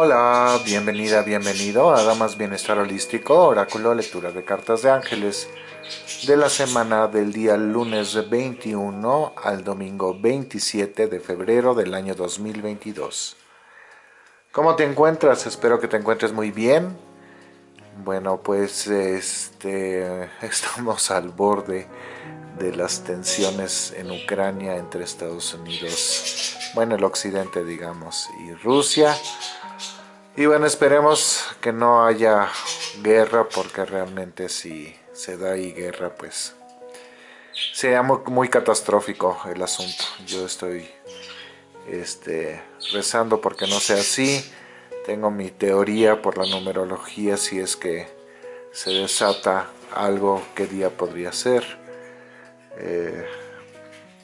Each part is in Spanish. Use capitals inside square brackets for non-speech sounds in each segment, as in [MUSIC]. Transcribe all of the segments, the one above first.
Hola, bienvenida, bienvenido a Damas Bienestar Holístico, Oráculo, Lectura de Cartas de Ángeles de la semana del día lunes 21 al domingo 27 de febrero del año 2022. ¿Cómo te encuentras? Espero que te encuentres muy bien. Bueno, pues este, [LAUGHS] estamos al borde de las tensiones en Ucrania entre Estados Unidos, bueno, el occidente digamos, y Rusia. Y bueno, esperemos que no haya guerra, porque realmente si se da ahí guerra, pues sería muy, catastrófico el asunto. Yo estoy este, rezando porque no sea así. Tengo mi teoría por la numerología si es que se desata algo, qué día podría ser. Eh,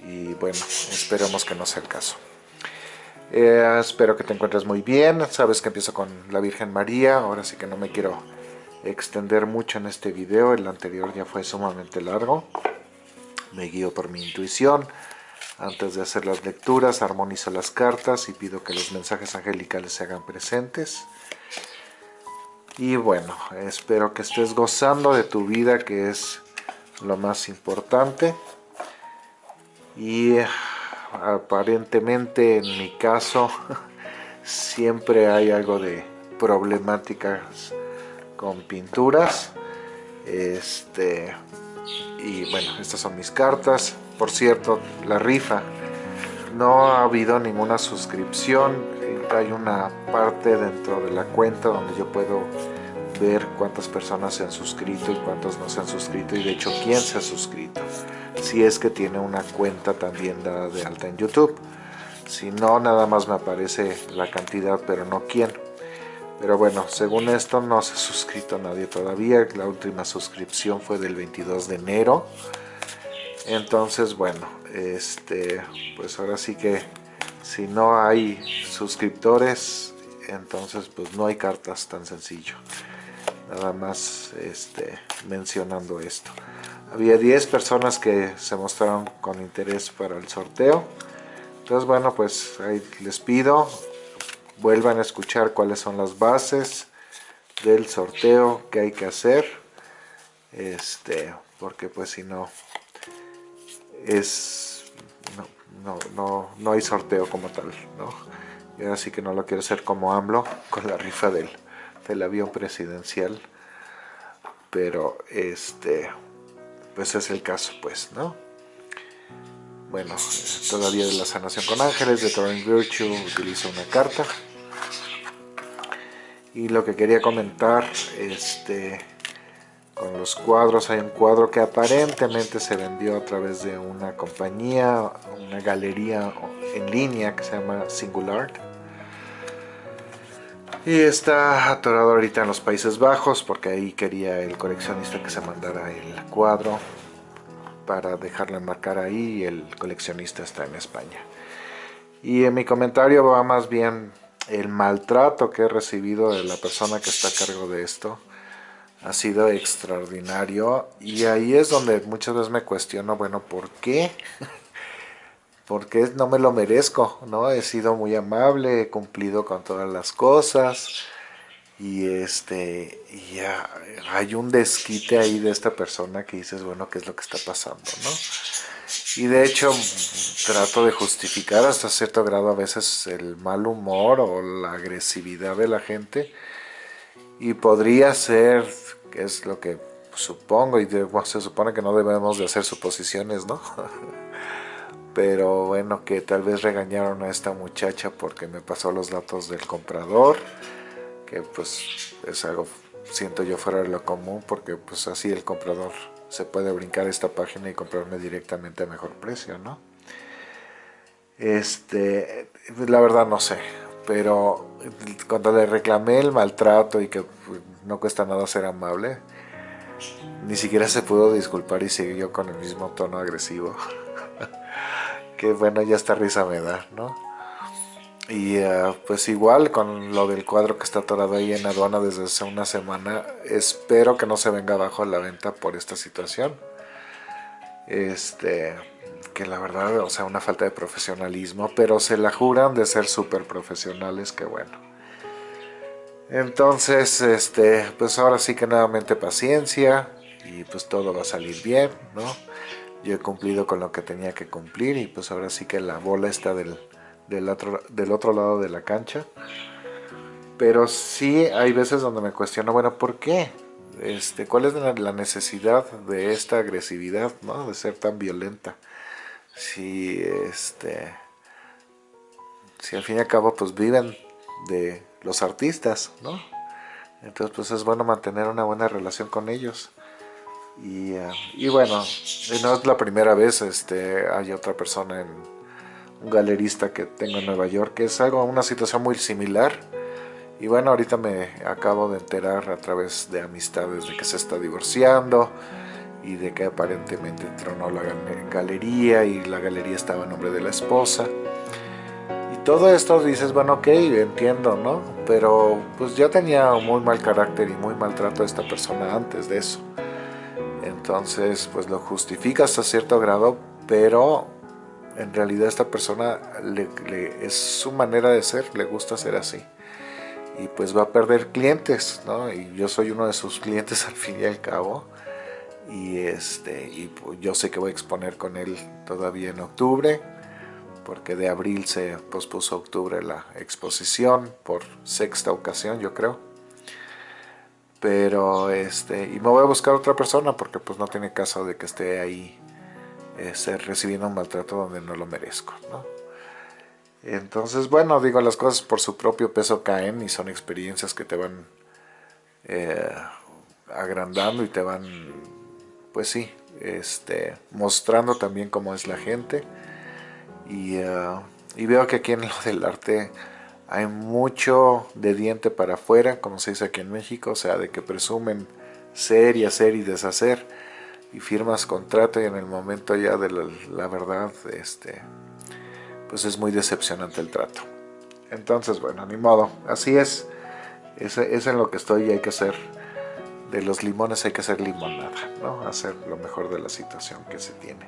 y bueno, esperemos que no sea el caso. Eh, espero que te encuentres muy bien. Sabes que empiezo con la Virgen María. Ahora sí que no me quiero extender mucho en este video. El anterior ya fue sumamente largo. Me guío por mi intuición. Antes de hacer las lecturas, armonizo las cartas y pido que los mensajes angelicales se hagan presentes. Y bueno, espero que estés gozando de tu vida, que es lo más importante. Y aparentemente en mi caso [LAUGHS] siempre hay algo de problemáticas con pinturas. Este y bueno estas son mis cartas. Por cierto la rifa. No ha habido ninguna suscripción. Hay una parte dentro de la cuenta donde yo puedo ver cuántas personas se han suscrito y cuántos no se han suscrito y de hecho quién se ha suscrito si es que tiene una cuenta también dada de alta en YouTube. Si no, nada más me aparece la cantidad, pero no quién. Pero bueno, según esto no se ha suscrito nadie todavía. La última suscripción fue del 22 de enero. Entonces, bueno, este, pues ahora sí que si no hay suscriptores, entonces pues no hay cartas tan sencillo. Nada más este, mencionando esto. Había 10 personas que se mostraron con interés para el sorteo. Entonces, bueno, pues ahí les pido, vuelvan a escuchar cuáles son las bases del sorteo que hay que hacer. Este, porque pues si no, es, no, no, no, hay sorteo como tal, ¿no? Y ahora sí que no lo quiero hacer como AMLO, con la rifa del, del avión presidencial. Pero, este, pues es el caso, pues, ¿no? Bueno, todavía de la sanación con ángeles, de Torrent Virtue utilizo una carta. Y lo que quería comentar, este, con los cuadros, hay un cuadro que aparentemente se vendió a través de una compañía, una galería en línea que se llama Singular. Y está atorado ahorita en los Países Bajos porque ahí quería el coleccionista que se mandara el cuadro para dejarlo enmarcar ahí y el coleccionista está en España. Y en mi comentario va más bien el maltrato que he recibido de la persona que está a cargo de esto ha sido extraordinario y ahí es donde muchas veces me cuestiono, bueno, ¿por qué? Porque no me lo merezco, ¿no? He sido muy amable, he cumplido con todas las cosas y este ya hay un desquite ahí de esta persona que dices, bueno, ¿qué es lo que está pasando, no? Y de hecho trato de justificar hasta cierto grado a veces el mal humor o la agresividad de la gente y podría ser, que es lo que supongo y se supone que no debemos de hacer suposiciones, ¿no? [LAUGHS] pero bueno, que tal vez regañaron a esta muchacha porque me pasó los datos del comprador, que pues es algo, siento yo fuera de lo común, porque pues así el comprador se puede brincar esta página y comprarme directamente a mejor precio, ¿no? Este, la verdad no sé, pero cuando le reclamé el maltrato y que no cuesta nada ser amable, ni siquiera se pudo disculpar y siguió con el mismo tono agresivo que bueno, ya esta risa me da, ¿no? Y eh, pues igual con lo del cuadro que está atorado ahí en aduana desde hace una semana, espero que no se venga abajo la venta por esta situación. Este, que la verdad, o sea, una falta de profesionalismo, pero se la juran de ser súper profesionales, que bueno. Entonces, este, pues ahora sí que nuevamente paciencia y pues todo va a salir bien, ¿no? Yo he cumplido con lo que tenía que cumplir y pues ahora sí que la bola está del, del, otro, del otro lado de la cancha. Pero sí hay veces donde me cuestiono, bueno, ¿por qué? Este, ¿Cuál es la necesidad de esta agresividad, ¿no? De ser tan violenta. Si, este, si al fin y al cabo pues viven de los artistas, ¿no? Entonces pues es bueno mantener una buena relación con ellos. Y, eh, y bueno, no es la primera vez, este, hay otra persona, en, un galerista que tengo en Nueva York, que es algo, una situación muy similar. Y bueno, ahorita me acabo de enterar a través de amistades de que se está divorciando y de que aparentemente tronó la galería y la galería estaba en nombre de la esposa todo esto dices, bueno, ok, entiendo, ¿no? Pero pues ya tenía muy mal carácter y muy maltrato a esta persona antes de eso. Entonces, pues lo justifica hasta cierto grado, pero en realidad esta persona le, es su manera de ser, le gusta ser así. Y pues va a perder clientes, ¿no? Y yo soy uno de sus clientes [LAUGHS] al fin y al cabo. Y, este, y pues, yo sé que voy a exponer con él todavía en octubre porque de abril se pospuso a octubre la exposición por sexta ocasión yo creo pero este y me voy a buscar otra persona porque pues no tiene caso de que esté ahí este, recibiendo un maltrato donde no lo merezco ¿no? entonces bueno digo las cosas por su propio peso caen y son experiencias que te van eh, agrandando y te van pues sí este mostrando también cómo es la gente eh, y, veo que aquí en lo del arte hay mucho de diente para afuera, como se dice aquí en México, o sea, de que presumen ser y hacer y deshacer y firmas contrato y en el momento ya de la, verdad, este, pues es muy decepcionante el trato. Entonces, bueno, ni modo, así es, es, es en lo que estoy y hay que hacer, de los limones hay que hacer limonada, ¿no? Hacer lo mejor de la situación que se tiene.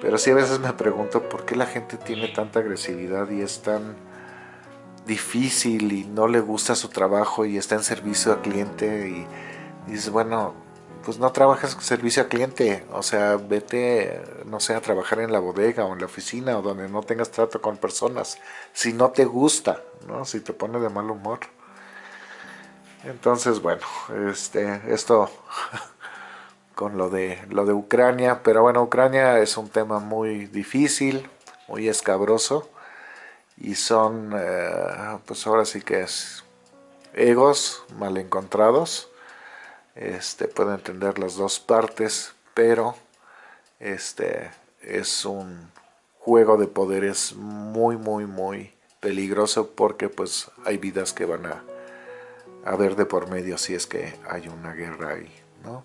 Pero sí a veces me pregunto por qué la gente tiene tanta agresividad y es tan difícil y no le gusta su trabajo y está en servicio al cliente y, dices, bueno, pues no trabajas servicio al cliente, o sea, vete, no sé, a trabajar en la bodega o en la oficina o donde no tengas trato con personas, si no te gusta, ¿no? Si te pone de mal humor. Entonces, bueno, este, esto [LAUGHS] con lo de, lo de Ucrania, pero bueno, Ucrania es un tema muy difícil, muy escabroso, y son, eh, pues ahora sí que es egos mal encontrados, este, puedo entender las dos partes, pero este es un juego de poderes muy, muy, muy peligroso porque pues hay vidas que van a haber de por medio si es que hay una guerra ahí, ¿no?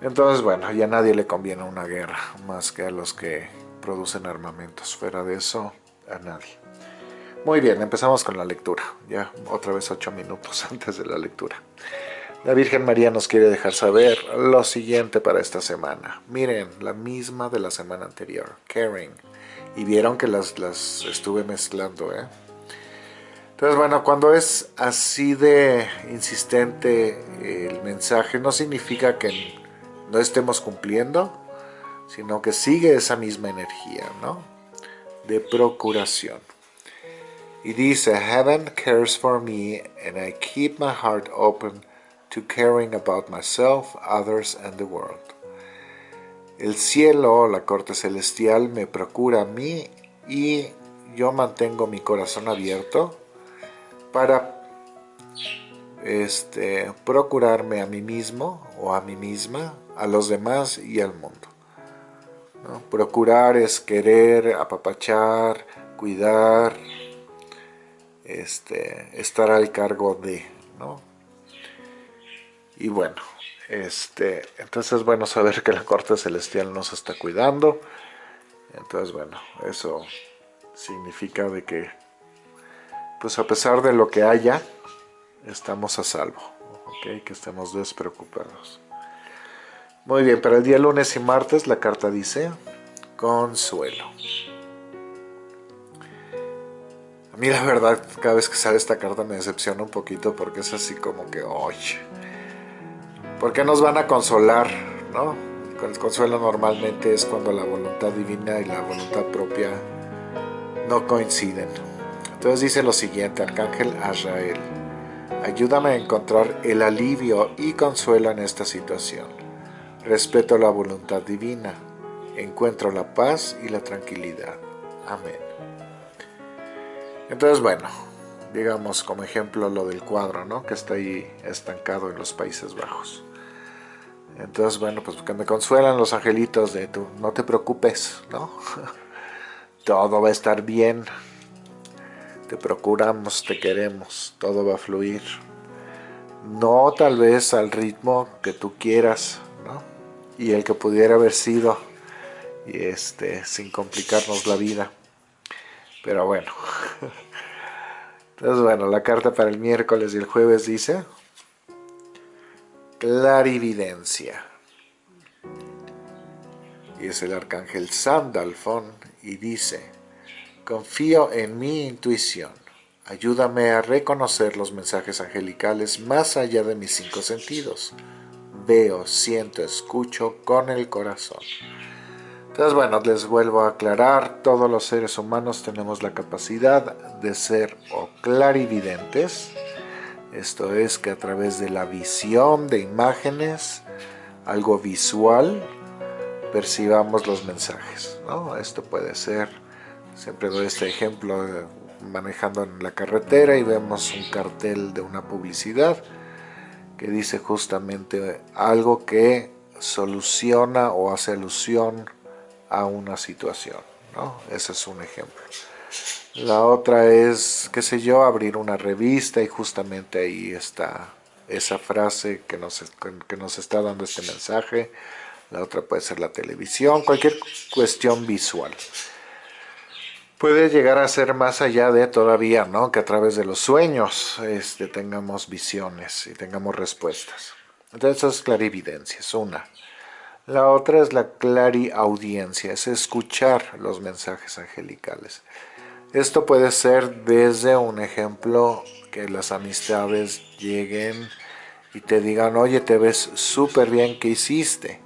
Entonces, bueno, ya a nadie le conviene una guerra, más que a los que producen armamentos. Fuera de eso, a nadie. Muy bien, empezamos con la lectura. Ya otra vez ocho minutos [LAUGHS] antes de la lectura. La Virgen María nos quiere dejar saber lo siguiente para esta semana. Miren, la misma de la semana anterior, caring. Y vieron que las, las estuve mezclando, ¿eh? Entonces, bueno, cuando es así de insistente el mensaje, no significa que no estemos cumpliendo, sino que sigue esa misma energía, ¿no? De procuración. Y dice, Heaven cares for me and I keep my heart open to caring about myself, others and the world. El cielo, la corte celestial, me procura a mí y yo mantengo mi corazón abierto para este, procurarme a mí mismo o a mí misma a los demás y al mundo. Procurar es querer, apapachar, cuidar, este, estar al cargo de, ¿no? Y bueno, este, entonces es bueno saber que la corte celestial nos está cuidando. Entonces, bueno, eso significa de que, pues a pesar de lo que haya, estamos a salvo, ¿ok? Que estemos despreocupados. Muy bien, para el día lunes y martes la carta dice Consuelo. mí la verdad, cada vez que sale esta carta me decepciona un poquito porque es así como que, oye, ¿por qué nos van a consolar? ¿No? El consuelo normalmente es cuando la voluntad divina y la voluntad propia no coinciden. Entonces dice lo siguiente, Arcángel Azrael, ayúdame a encontrar el alivio y consuelo en esta situación. Respeto la voluntad divina, encuentro la paz y la tranquilidad. Amén. Entonces, bueno, digamos como ejemplo lo del cuadro, ¿no? Que está ahí estancado en los Países Bajos. Entonces, bueno, pues que me consuelan los angelitos de tú, no te preocupes, ¿no? [LAUGHS] Todo va a estar bien. Te procuramos, te queremos, todo va a fluir. No tal vez al ritmo que tú quieras. Y el que pudiera haber sido, y este, sin complicarnos la vida. Pero bueno. [LAUGHS] Entonces, bueno, la carta para el miércoles y el jueves dice clarividencia. Y es el arcángel Sandalfón y dice, confío en mi intuición, ayúdame a reconocer los mensajes angelicales más allá de mis cinco sentidos. Veo, siento, escucho con el corazón. Entonces, bueno, les vuelvo a aclarar, todos los seres humanos tenemos la capacidad de ser o clarividentes, esto es que a través de la visión de imágenes, algo visual, percibamos los mensajes. Esto puede ser, siempre doy este ejemplo, manejando en la carretera y vemos un cartel de una publicidad que dice justamente algo que soluciona o hace alusión a una situación. ¿no? Ese es un ejemplo. La otra es, qué sé yo, abrir una revista y justamente ahí está esa frase que nos, que nos está dando este mensaje. La otra puede ser la televisión, cualquier cuestión visual. Puede llegar a ser más allá de todavía, ¿no? Que a través de los sueños este, tengamos visiones y tengamos respuestas. Entonces eso es clarividencia, es una. La otra es la clariaudiencia, es escuchar los mensajes angelicales. Esto puede ser desde un ejemplo que las amistades lleguen y te digan, oye, te ves súper bien, ¿qué hiciste?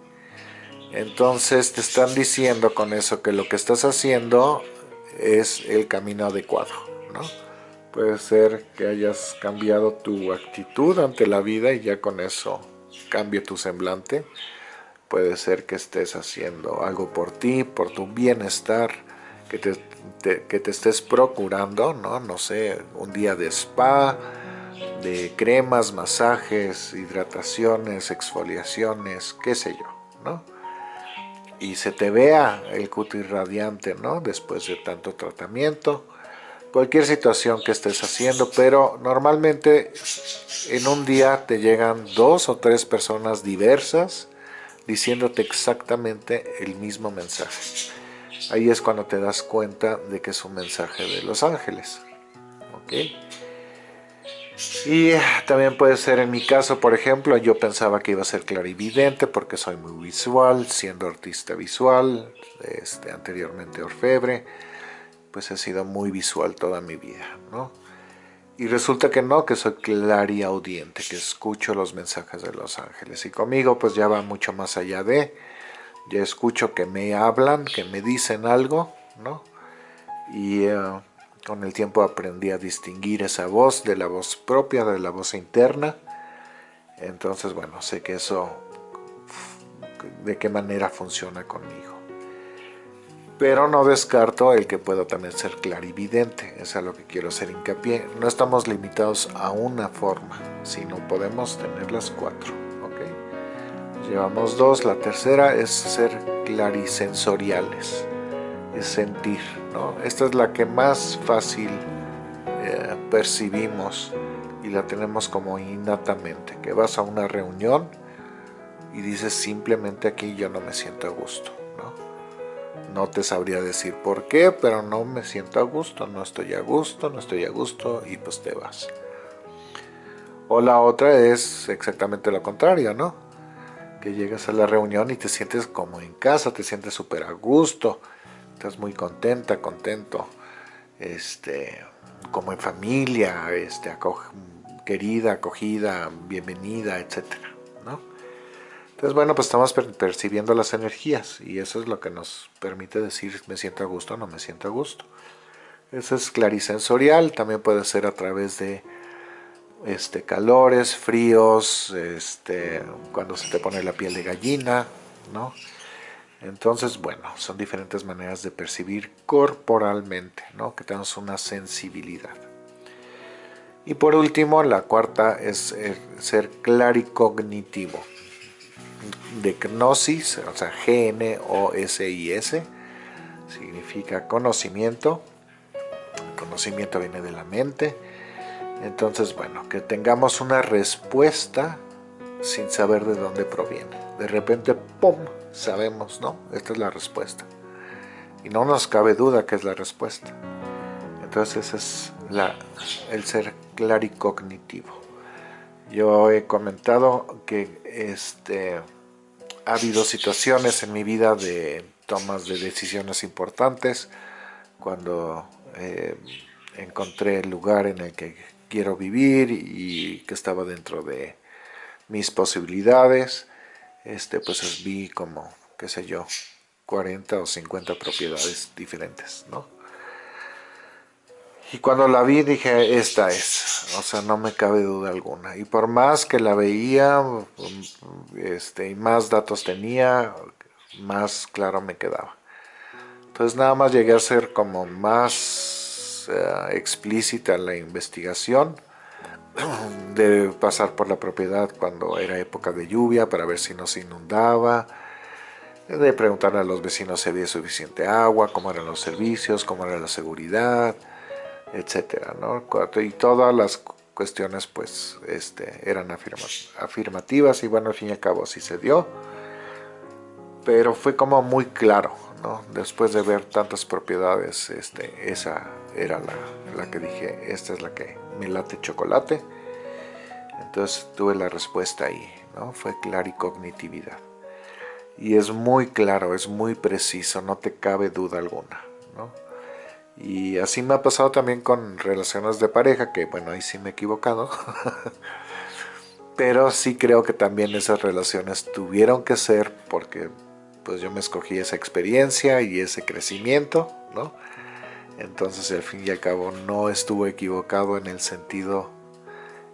Entonces te están diciendo con eso que lo que estás haciendo es el camino adecuado, ¿no? Puede ser que hayas cambiado tu actitud ante la vida y ya con eso cambie tu semblante. Puede ser que estés haciendo algo por ti, por tu bienestar, que te que te estés procurando, ¿no? No sé, un día de spa, de cremas, masajes, hidrataciones, exfoliaciones, qué sé yo, ¿no? Y se te vea el cutis radiante, ¿no? Después de tanto tratamiento, cualquier situación que estés haciendo, pero normalmente en un día te llegan dos o tres personas diversas diciéndote exactamente el mismo mensaje ahí es cuando te das cuenta de que es un mensaje de los ángeles. Y también puede ser en mi caso, por ejemplo, yo pensaba que iba a ser clarividente porque soy muy visual, siendo artista visual, este, anteriormente orfebre, pues he sido muy visual toda mi vida, ¿no? Y resulta que no, que soy clariaudiente, que escucho los mensajes de los ángeles. Y conmigo pues ya va mucho más allá de ya escucho que me hablan, que me dicen algo, ¿no? Y eh, con el tiempo aprendí a distinguir esa voz de la voz propia, de la voz interna. Entonces, bueno, sé que eso, de qué manera funciona conmigo. Pero no descarto el que puedo también ser clarividente, es a lo que quiero hacer hincapié. No estamos limitados a una forma, sino podemos tener las cuatro. Llevamos dos, la tercera es ser clarisensoriales, es sentir. ¿no? Esta es la que más fácil eh, percibimos y la tenemos como innatamente, que vas a una reunión y dices simplemente aquí yo no me siento a gusto. ¿no? no te sabría decir por qué, pero no me siento a gusto, no estoy a gusto, no estoy a gusto y pues te vas. O la otra es exactamente lo contrario, ¿no? llegas a la reunión y te sientes como en casa, te sientes súper a gusto, estás muy contenta, contento. este, como en familia, este, querida, acogida, bienvenida, etc. ¿no? Entonces, bueno, pues estamos percibiendo las energías y eso es lo que nos permite decir me siento a gusto o no me siento a gusto. Eso es clarisensorial, también puede ser a través de este, calores, fríos, este, cuando se te pone la piel de gallina, ¿no? Entonces, bueno, son diferentes maneras de percibir corporalmente, ¿no? Que tenemos una sensibilidad. Y por último, la cuarta es ser claricognitivo. De gnosis, o sea, G-N-O-S-I-S, significa conocimiento. El conocimiento viene de la mente. Entonces, bueno, que tengamos una respuesta sin saber de dónde proviene. De repente, ¡pum! Sabemos, ¿no? Esta es la respuesta. Y no nos cabe duda que es la respuesta. Entonces es el ser claricognitivo. Yo he comentado que este, ha habido situaciones en mi vida de tomas de decisiones importantes cuando eh, encontré el lugar en el que quiero vivir y que estaba dentro de mis posibilidades, este, pues vi como, qué sé yo, 40 o 50 propiedades diferentes, ¿no? Y cuando la vi dije, esta es, o sea, no me cabe duda alguna. Y por más que la veía, este, y más datos tenía, más claro me quedaba. Entonces nada más llegué a ser como más eh, explícita la investigación de pasar por la propiedad cuando era época de lluvia para ver si no se inundaba, de preguntarle a los vecinos si había suficiente agua, cómo eran los servicios, cómo era la seguridad, etcétera, ¿no? Y todas las cuestiones pues este, eran afirmativas y bueno, al fin y al cabo así se dio, pero fue como muy claro, ¿no? Después de ver tantas propiedades, este, esa era la, la que dije, esta es la que me late chocolate. Entonces tuve la respuesta ahí, ¿no? Fue claricognitividad. Y es muy claro, es muy preciso, no te cabe duda alguna, ¿no? Y así me ha pasado también con relaciones de pareja, que bueno, ahí sí me he equivocado. [LAUGHS] Pero sí creo que también esas relaciones tuvieron que ser porque pues yo me escogí esa experiencia y ese crecimiento, ¿no? Entonces al fin y al cabo no estuvo equivocado en el sentido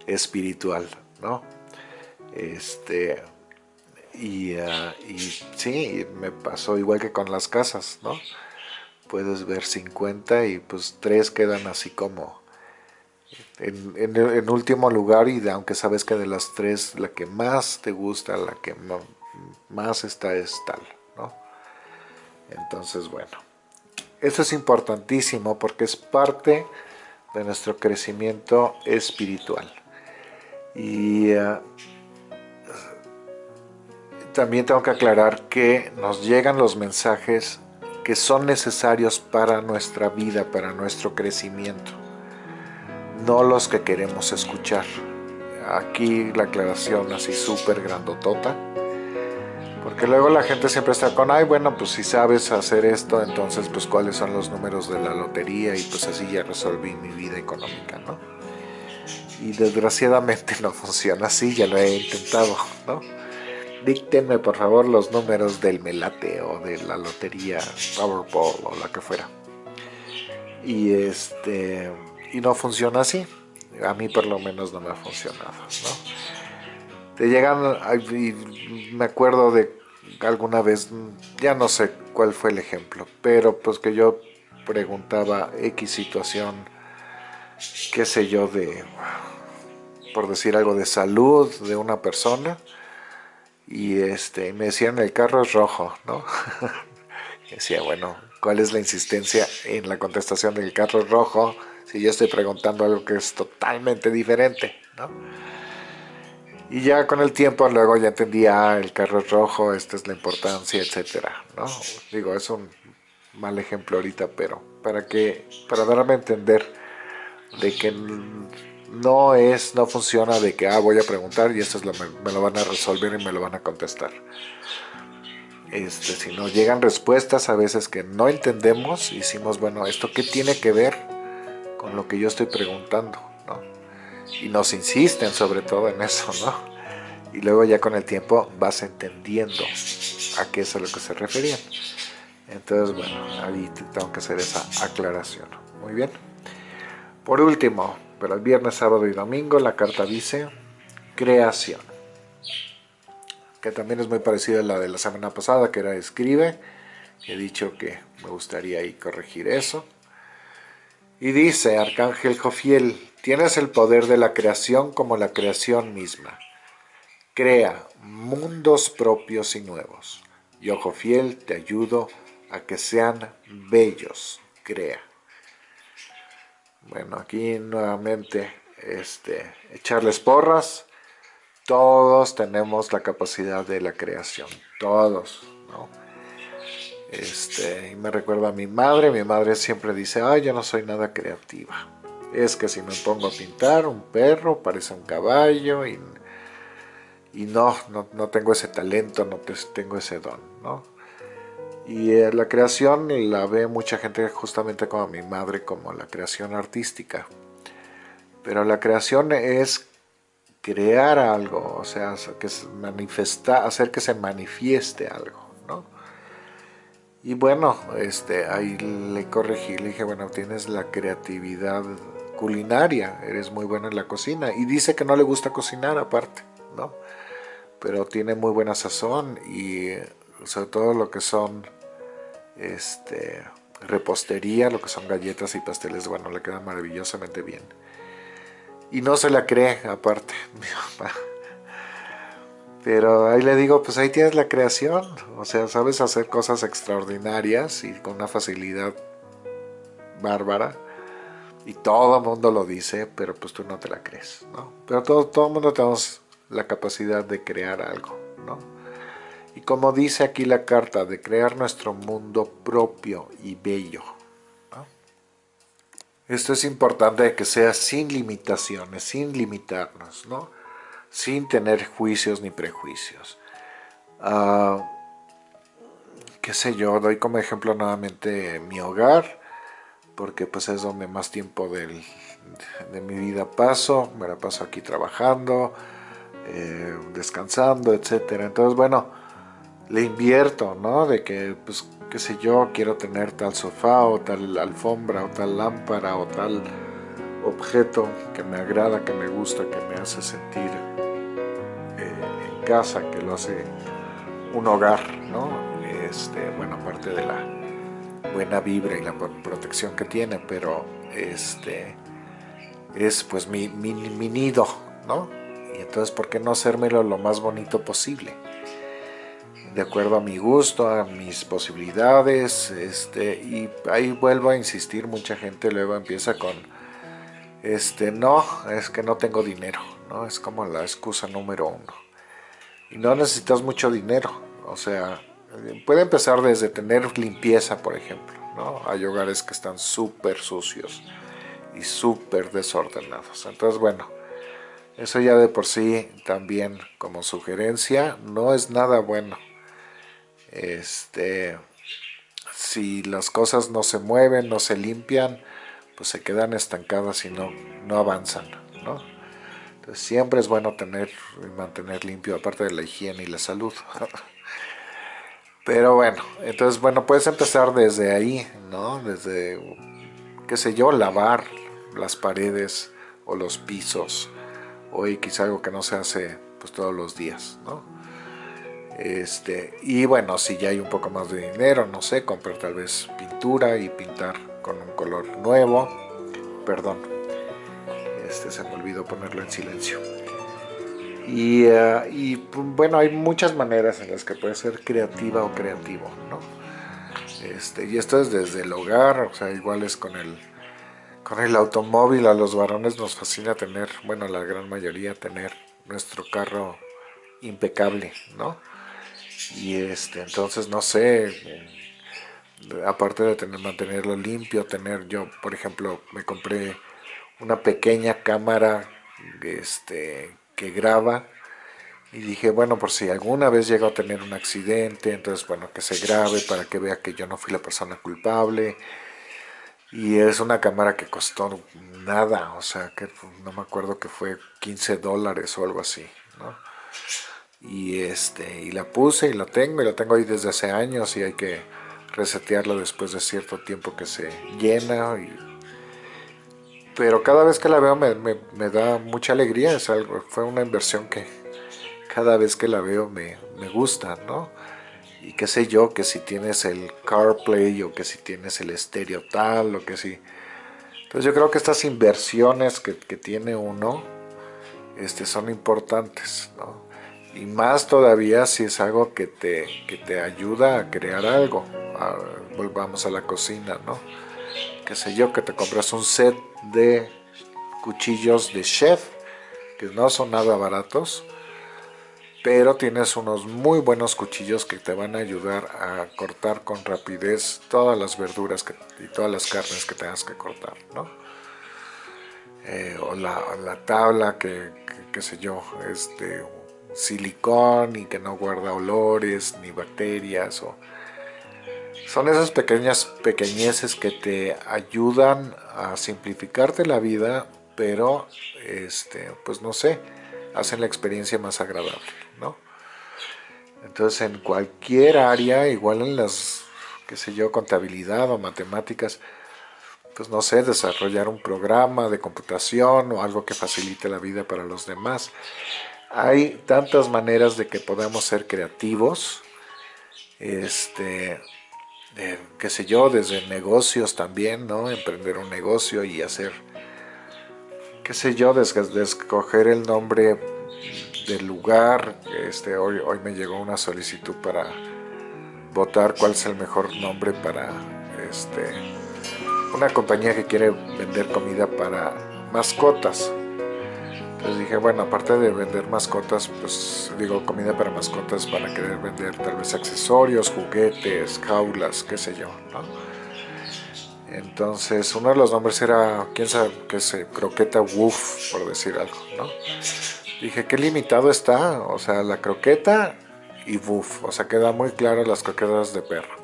espiritual, ¿no? Este, y, ah, sí, me pasó igual que con las casas, ¿no? Puedes ver 50 y pues tres quedan así como en, en, último lugar y aunque sabes que de las tres la que más te gusta, la que más está es tal, ¿no? Entonces, bueno. Eso es importantísimo porque es parte de nuestro crecimiento espiritual. Y eh, también tengo que aclarar que nos llegan los mensajes que son necesarios para nuestra vida, para nuestro crecimiento, no los que queremos escuchar. Aquí la aclaración así súper grandotota porque luego la gente siempre está con, ay, bueno, pues si sabes hacer esto, entonces pues cuáles son los números de la lotería y pues así ya resolví mi vida económica, ¿no? Y desgraciadamente [LAUGHS] no funciona así, ya lo he intentado, ¿no? Díctenme por favor los números del melate o de la lotería Powerball o la que fuera. Y este y no funciona así. A mí por lo menos no me ha funcionado, ¿no? Te llegan, me acuerdo de alguna vez, ya no sé cuál fue el ejemplo, pero pues que yo preguntaba X situación, qué sé yo, de, por decir algo, de salud de una persona, y este, me decían el carro es rojo, ¿no? [LAUGHS] y decía, bueno, ¿cuál es la insistencia en la contestación del carro es rojo si yo estoy preguntando algo que es totalmente diferente, ¿no? Y ya con el tiempo luego ya entendía, ah, el carro es rojo, esta es la importancia, etcétera, ¿no? Digo, es un mal ejemplo ahorita, pero para que, para darme a entender de que no es, no funciona de que, ah, voy a preguntar y esto es lo, me, lo van a resolver y me lo van a contestar. Este, si nos llegan respuestas a veces que no entendemos, decimos, bueno, ¿esto qué tiene que ver con lo que yo estoy preguntando, ¿no? Y nos insisten sobre todo en eso, ¿no? Y luego ya con el tiempo vas entendiendo a qué es a lo que se referían. Entonces, bueno, ahí tengo que hacer esa aclaración. Muy bien. Por último, para el viernes, sábado y domingo, la carta dice creación. Que también es muy parecida a la de la semana pasada, que era escribe. He dicho que me gustaría ahí corregir eso. Y dice, Arcángel Jofiel, tienes el poder de la creación como la creación misma. Crea mundos propios y nuevos. Yo, Jofiel, te ayudo a que sean bellos. Crea. Bueno, aquí nuevamente este, echarles porras. Todos tenemos la capacidad de la creación. Todos, ¿no? Este, y me recuerda a mi madre, mi madre siempre dice, ay, yo no soy nada creativa. Es que si me pongo a pintar un perro, parece un caballo, y, y no, no, tengo ese talento, no tengo ese don, ¿no? Y eh, la creación la ve mucha gente justamente como mi madre, como la creación artística. Pero la creación es crear algo, o sea, que manifesta, hacer que se manifieste algo, ¿no? Y bueno, este, ahí le corregí, le dije, bueno, tienes la creatividad culinaria, eres muy buena en la cocina. Y dice que no le gusta cocinar aparte, ¿no? Pero tiene muy buena sazón y sobre todo lo que son este, repostería, lo que son galletas y pasteles, bueno, le queda maravillosamente bien. Y no se la cree aparte, [LAUGHS] mi papá. Pero ahí le digo, pues ahí tienes la creación. O sea, sabes hacer cosas extraordinarias y con una facilidad bárbara. Y todo el mundo lo dice, pero pues tú no te la crees, ¿no? Pero todo, todo el mundo tenemos la capacidad de crear algo, ¿no? Y como dice aquí la carta, de crear nuestro mundo propio y bello. Esto es importante que sea sin limitaciones, sin limitarnos, ¿no? sin tener juicios ni prejuicios. Uh, qué sé yo, doy como ejemplo nuevamente mi hogar, porque pues es donde más tiempo de mi vida paso, me la paso aquí trabajando, eh, descansando, etcétera. Entonces, bueno, le invierto, ¿no? De que, pues, qué sé yo, quiero tener tal sofá o tal alfombra o tal lámpara o tal objeto que me agrada, que me gusta, que me hace sentir casa, que lo hace un hogar, ¿no? Este, bueno, aparte de la buena vibra y la protección que tiene, pero este es pues mi, mi, nido, ¿no? Y entonces, ¿por qué no hacérmelo lo más bonito posible? De acuerdo a mi gusto, a mis posibilidades, este, y ahí vuelvo a insistir, mucha gente luego empieza con, este, no, es que no tengo dinero, ¿no? Es como la excusa número uno. Y no necesitas mucho dinero, o sea, puede empezar desde tener limpieza, por ejemplo, ¿no? Hay hogares que están súper sucios y súper desordenados. Entonces, bueno, eso ya de por sí también como sugerencia no es nada bueno. Este, si las cosas no se mueven, no se limpian, pues se quedan estancadas y no, no avanzan, ¿no? siempre es bueno tener y mantener limpio, aparte de la higiene y la salud. [LAUGHS] Pero bueno, entonces bueno, puedes empezar desde ahí, ¿no? Desde, qué sé yo, lavar las paredes o los pisos, o quizá algo que no se hace pues todos los días, ¿no? Este, y bueno, si ya hay un poco más de dinero, no sé, comprar tal vez pintura y pintar con un color nuevo, perdón, este, se me olvidó ponerlo en silencio. Y, eh, bueno, hay muchas maneras en las que puede ser creativa o creativo, ¿no? Este, y esto es desde el hogar, o sea, igual es con el, con el automóvil, a los varones nos fascina tener, bueno, la gran mayoría tener nuestro carro impecable, ¿no? Y este, entonces, no sé, aparte de tener, mantenerlo limpio, tener, yo, por ejemplo, me compré una pequeña cámara este, que graba y dije, bueno, por si alguna vez llego a tener un accidente, entonces, bueno, que se grabe para que vea que yo no fui la persona culpable. Y es una cámara que costó nada, o sea, que no me acuerdo que fue 15 dólares o algo así, ¿no? Y, este, y la puse y la tengo, y la tengo ahí desde hace años y hay que resetearla después de cierto tiempo que se llena. Pero cada vez que la veo me, me, da mucha alegría, es algo, fue una inversión que cada vez que la veo me, me gusta, ¿no? y qué sé yo, que si tienes el CarPlay o que si tienes el estéreo tal o que si... Entonces yo creo que estas inversiones que, tiene uno este, son importantes, ¿no? Y más todavía si es algo que te, que te ayuda a crear algo. volvamos a la cocina, ¿no? Qué sé yo, que te compras un set de cuchillos de chef, que no son nada baratos, pero tienes unos muy buenos cuchillos que te van a ayudar a cortar con rapidez todas las verduras y todas las carnes que tengas que cortar, ¿no? Eh, o, la, tabla que, qué sé yo, es de silicón y que no guarda olores ni bacterias o son esas pequeñas pequeñeces que te ayudan a simplificarte la vida pero este pues no sé hacen la experiencia más agradable entonces en cualquier área, igual en las, qué sé yo, contabilidad o matemáticas, pues no sé, desarrollar un programa de computación o algo que facilite la vida para los demás. Hay tantas maneras de que podamos ser creativos, este, qué sé yo, desde negocios también, ¿no? Emprender un negocio y hacer, qué sé yo, de escoger el nombre del lugar. Este, hoy, hoy me llegó una solicitud para votar cuál es el mejor nombre para este, una compañía que quiere vender comida para mascotas. Entonces dije, bueno, aparte de vender mascotas, pues digo comida para mascotas, van a querer vender tal vez accesorios, juguetes, jaulas, qué sé yo, Entonces uno de los nombres era, quién sabe, qué sé, croqueta woof, por decir algo, ¿no? Dije, qué limitado está, o sea, la croqueta y buff, o sea, queda muy claro las croquetas de perro.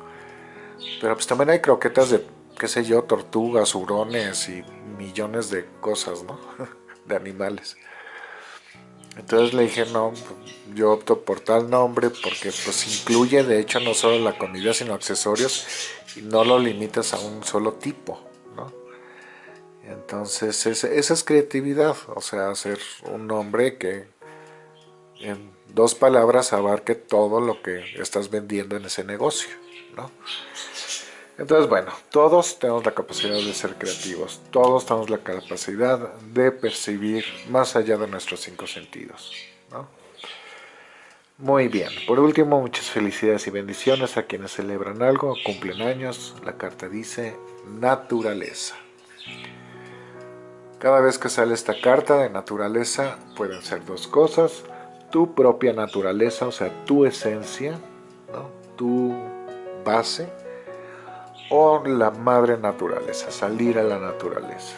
Pero pues también hay croquetas de, qué sé yo, tortugas, hurones y millones de cosas, ¿no? [LAUGHS] de animales. Entonces le dije, no, yo opto por tal nombre porque pues incluye de hecho no solo la comida sino accesorios y no lo limitas a un solo tipo. Entonces esa es creatividad, o sea, hacer un nombre que en dos palabras abarque todo lo que estás vendiendo en ese negocio. ¿no? Entonces, bueno, todos tenemos la capacidad de ser creativos, todos tenemos la capacidad de percibir más allá de nuestros cinco sentidos. ¿no? Muy bien, por último, muchas felicidades y bendiciones a quienes celebran algo, cumplen años. La carta dice naturaleza. Cada vez que sale esta carta de naturaleza pueden ser dos cosas. Tu propia naturaleza, o sea, tu esencia, tu base, o la madre naturaleza, salir a la naturaleza.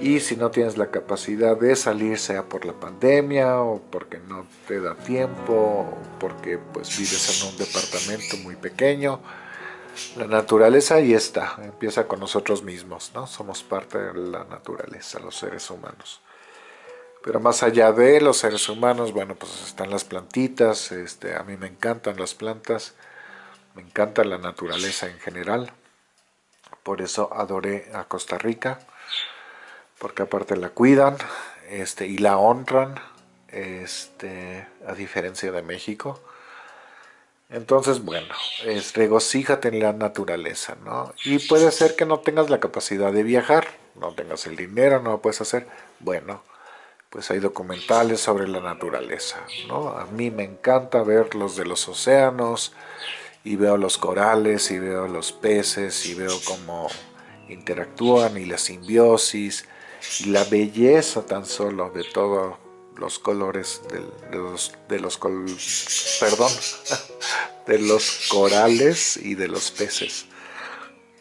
Y si no tienes la capacidad de salir, sea por la pandemia, o porque no te da tiempo, o porque pues vives en un departamento muy pequeño, la naturaleza ahí está, empieza con nosotros mismos, ¿no? Somos parte de la naturaleza, los seres humanos. Pero más allá de los seres humanos, bueno, pues están las plantitas, este, a mí me encantan las plantas, me encanta la naturaleza en general. Por eso adoré a Costa Rica, porque aparte la cuidan este, y la honran, este, a diferencia de México. Entonces, bueno, es regocíjate en la naturaleza, ¿no? Y puede ser que no tengas la capacidad de viajar, no tengas el dinero, no lo puedes hacer. Bueno, pues hay documentales sobre la naturaleza, ¿no? A mí me encanta ver los de los océanos, y veo los corales, y veo los peces, y veo cómo interactúan, y la simbiosis, y la belleza tan solo de todo los colores de los, de los perdón, [LAUGHS] de los corales y de los peces.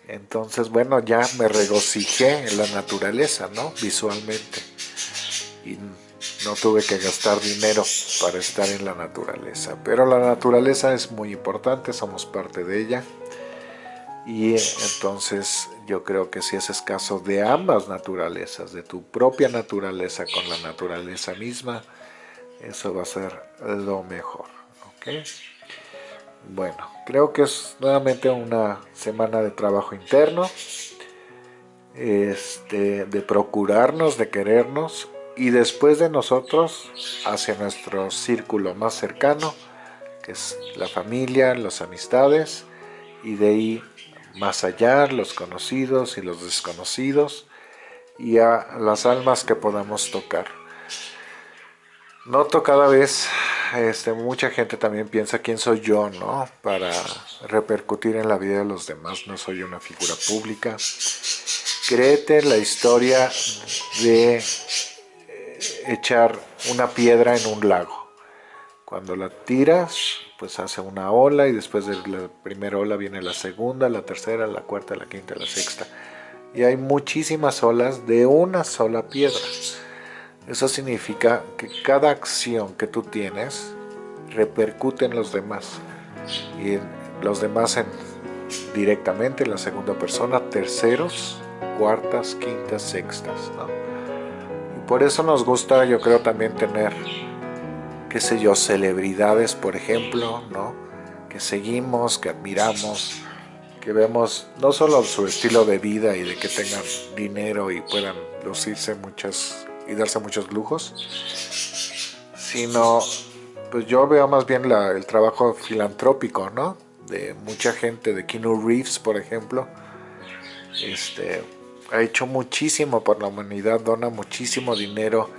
Entonces, bueno, ya me regocijé en la naturaleza, ¿no? Visualmente. Y no tuve que gastar dinero para estar en la naturaleza. Pero la naturaleza es muy importante, somos parte de ella. y entonces yo creo que si es caso de ambas naturalezas, de tu propia naturaleza con la naturaleza misma, eso va a ser lo mejor. Bueno, creo que es nuevamente una semana de trabajo interno, este, de procurarnos, de querernos, y después de nosotros hacia nuestro círculo más cercano, que es la familia, las amistades, y de ahí más allá, los conocidos y los desconocidos, y a las almas que podamos tocar. Noto cada vez, este, mucha gente también piensa quién soy yo, ¿no? Para repercutir en la vida de los demás, no soy una figura pública. Créete la historia de echar una piedra en un lago. Cuando la tiras, pues hace una ola y después de la primera ola viene la segunda, la tercera, la cuarta, la quinta, la sexta. Y hay muchísimas olas de una sola piedra. Eso significa que cada acción que tú tienes repercute en los demás. Y los demás en, directamente en la segunda persona, terceros, cuartas, quintas, sextas. Por eso nos gusta, yo creo, también tener qué sé yo, celebridades, por ejemplo, ¿no? Que seguimos, que admiramos, que vemos no solo su estilo de vida y de que tengan dinero y puedan lucirse muchas y darse muchos lujos, sino pues yo veo más bien el trabajo filantrópico, ¿no? De mucha gente, de Keanu Reeves, por ejemplo, este, ha hecho muchísimo por la humanidad, dona muchísimo dinero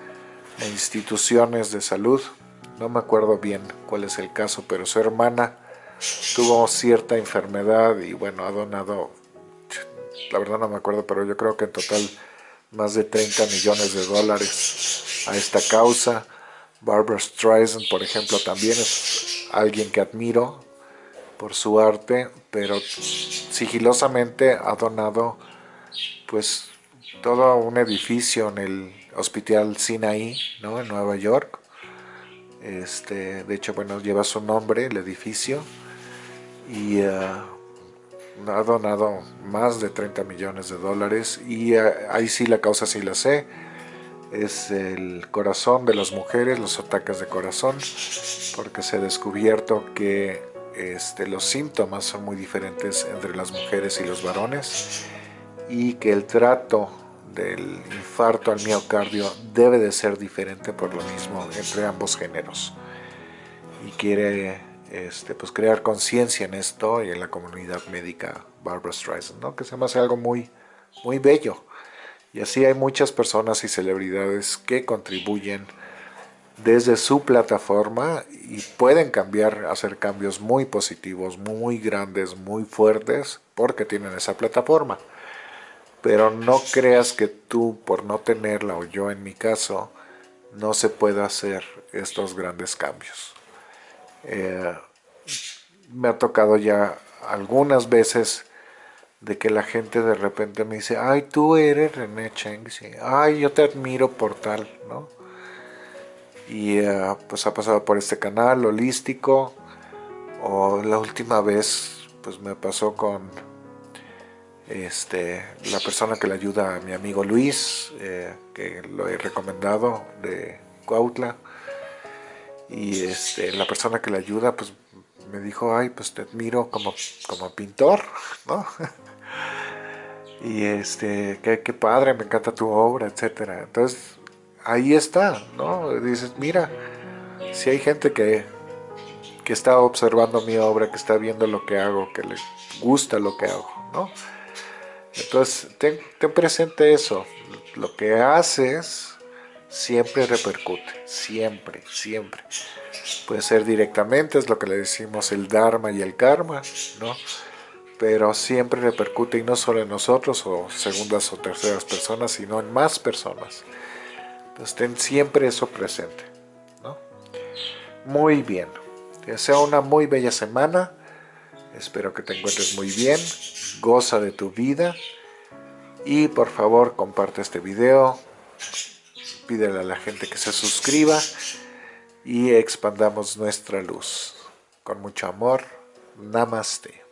a instituciones de salud, no me acuerdo bien cuál es el caso, pero su hermana tuvo cierta enfermedad y bueno, ha donado, la verdad no me acuerdo, pero yo creo que en total más de 30 millones de dólares a esta causa. Barbara Streisand, por ejemplo, también es alguien que admiro por su arte, pero sigilosamente ha donado pues todo un edificio en el Hospital Sinaí, ¿no? en Nueva York, este, de hecho, bueno, lleva su nombre, el edificio, y uh, ha donado más de 30 millones de dólares y uh, ahí sí la causa sí la sé, es el corazón de las mujeres, los ataques de corazón, porque se ha descubierto que este, los síntomas son muy diferentes entre las mujeres y los varones y que el trato del infarto al miocardio debe de ser diferente por lo mismo entre ambos géneros. Y quiere este, pues crear conciencia en esto y en la comunidad médica Barbara Streisand, ¿no? que se me hace algo muy, muy bello. Y así hay muchas personas y celebridades que contribuyen desde su plataforma y pueden cambiar, hacer cambios muy positivos, muy grandes, muy fuertes, porque tienen esa plataforma pero no creas que tú por no tenerla o yo en mi caso no se pueda hacer estos grandes cambios. Eh, me ha tocado ya algunas veces de que la gente de repente me dice, ay, tú eres René Cheng, ay, yo te admiro por tal, ¿no? Y eh, pues ha pasado por este canal holístico, o la última vez pues me pasó con este, la persona que le ayuda a mi amigo Luis, eh, que lo he recomendado de Cuautla, y este, la persona que le ayuda, pues me dijo, ay, pues te admiro como, como pintor, ¿no? [LAUGHS] y este, qué, qué padre, me encanta tu obra, etcétera. Entonces, ahí está, ¿no? Dices, mira, si hay gente que, que está observando mi obra, que está viendo lo que hago, que le gusta lo que hago, ¿no? Entonces, ten, presente eso. Lo que haces siempre repercute, siempre, siempre. Puede ser directamente, es lo que le decimos el Dharma y el Karma, ¿no? Pero siempre repercute y no solo en nosotros o segundas o terceras personas, sino en más personas. Entonces ten siempre eso presente, ¿no? Muy bien. Te deseo una muy bella semana. Espero que te encuentres muy bien goza de tu vida y por favor comparte este video, pídele a la gente que se suscriba y expandamos nuestra luz. Con mucho amor, Namaste.